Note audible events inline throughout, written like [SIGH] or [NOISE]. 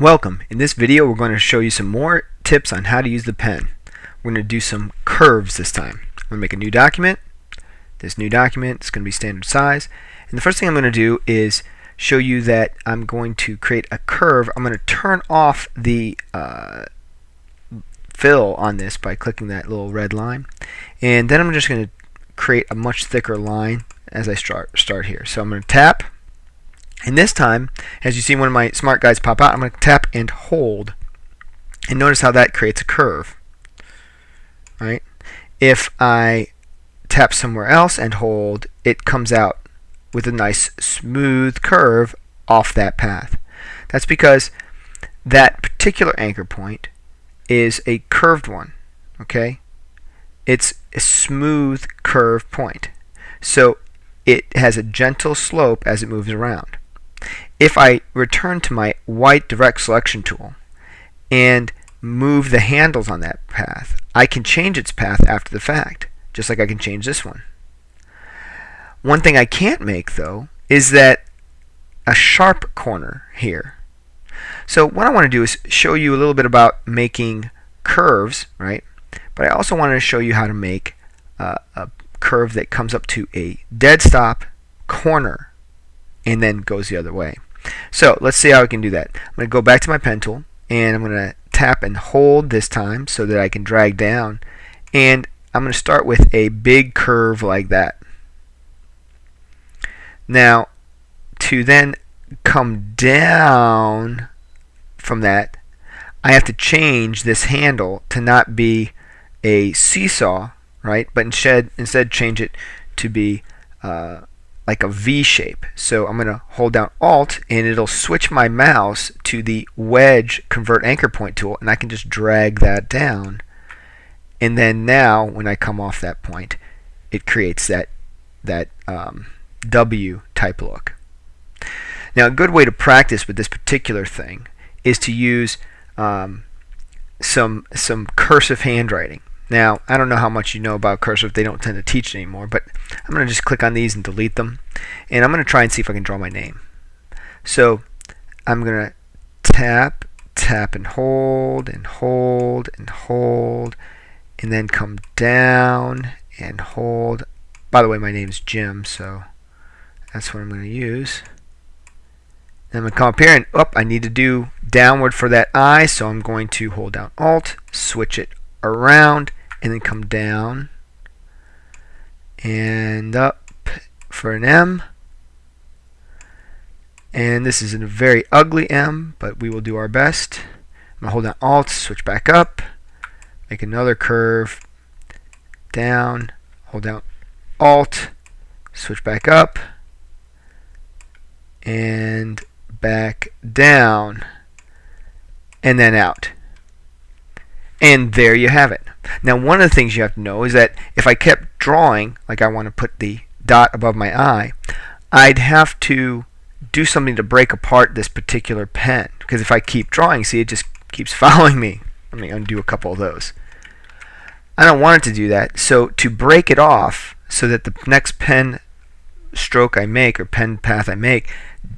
Welcome. In this video we're going to show you some more tips on how to use the pen. We're going to do some curves this time. I'm going to make a new document. This new document is going to be standard size. And the first thing I'm going to do is show you that I'm going to create a curve. I'm going to turn off the uh, fill on this by clicking that little red line. And then I'm just going to create a much thicker line as I start, start here. So I'm going to tap and this time, as you see one of my smart guides pop out, I'm going to tap and hold. And notice how that creates a curve. Right? If I tap somewhere else and hold, it comes out with a nice smooth curve off that path. That's because that particular anchor point is a curved one. Okay? It's a smooth curve point. So it has a gentle slope as it moves around if I return to my white direct selection tool and move the handles on that path, I can change its path after the fact, just like I can change this one. One thing I can't make, though, is that a sharp corner here. So what I want to do is show you a little bit about making curves, right? But I also wanted to show you how to make uh, a curve that comes up to a dead stop corner and then goes the other way. So let's see how I can do that. I'm going to go back to my pen tool and I'm going to tap and hold this time so that I can drag down and I'm going to start with a big curve like that. Now to then come down from that I have to change this handle to not be a seesaw right but instead instead change it to be uh, like a V shape. So I'm going to hold down Alt and it'll switch my mouse to the wedge convert anchor point tool and I can just drag that down. And then now when I come off that point it creates that that um, W type look. Now a good way to practice with this particular thing is to use um, some some cursive handwriting. Now, I don't know how much you know about cursive. They don't tend to teach anymore, but I'm going to just click on these and delete them. And I'm going to try and see if I can draw my name. So I'm going to tap, tap and hold, and hold, and hold, and then come down and hold. By the way, my name's Jim, so that's what I'm going to use. I'm going to come up here and up. I need to do downward for that I, so I'm going to hold down Alt, switch it around and then come down and up for an M. And this is a very ugly M but we will do our best. I'm going to hold down Alt switch back up make another curve down hold down Alt switch back up and back down and then out and there you have it. Now one of the things you have to know is that if I kept drawing, like I want to put the dot above my I, I'd have to do something to break apart this particular pen. Because if I keep drawing, see it just keeps [LAUGHS] following me. Let me undo a couple of those. I don't want it to do that. So to break it off so that the next pen stroke I make or pen path I make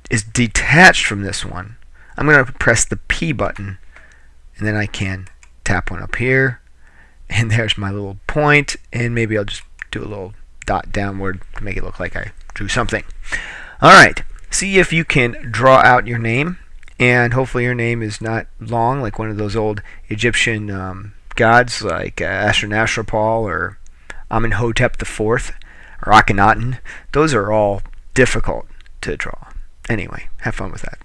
is detached from this one, I'm going to press the P button and then I can tap one up here and [LAUGHS] there's my little point and maybe I'll just do a little dot downward to make it look like I drew something. Alright, see if you can draw out your name and hopefully your name is not long like one of those old Egyptian um, gods like uh, Ashurnasirpal or Amenhotep IV or Akhenaten. Those are all difficult to draw. Anyway, have fun with that.